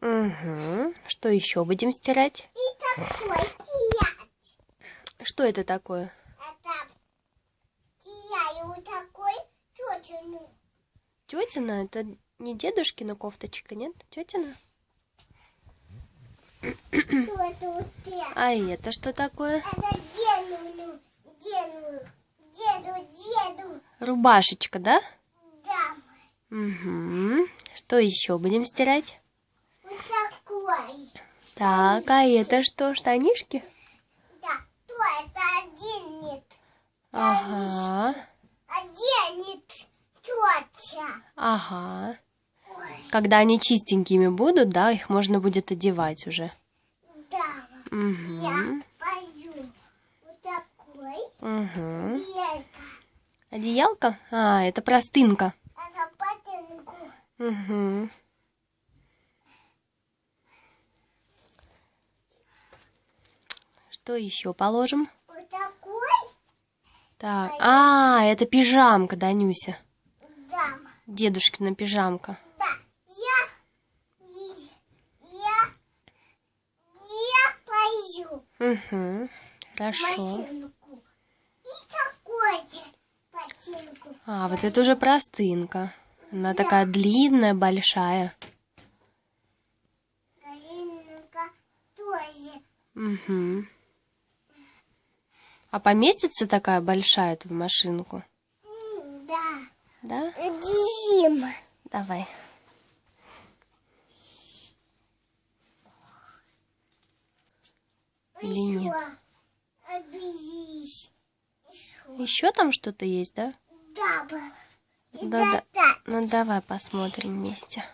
Угу. Что еще будем стирать? И такой стирать. Что это такое? Это стираю такой тетину. Тетина? Это не дедушкина кофточка, нет? Тетина? Что тут это? А это что такое? Это деду, деду, деду, деду. Рубашечка, да? Да, Угу. Что еще будем стирать? Так, а это что, штанишки? Да, то это оденет. Ага, Оденет тетя. ага. Ой, Когда они чистенькими будут, да, их можно будет одевать уже. да. Угу. Я пою. Вот такой. Угу. Делька. Одеялка? А, это простынка. Это ботинку. Угу. Что еще положим? Вот такой. Так, а, это пижамка, Данюся. Да. Дедушкина пижамка. Да. Я. Я. Я пою. Угу. Хорошо. Машинку. И такой ботинку. А, вот это уже простынка. Она такая длинная, большая. Галинка тоже. Угу. А поместится такая большая в машинку? Да. Да? Зим. Давай. Или нет? Еще там что-то есть, да? Да, да. да. Ну давай посмотрим вместе.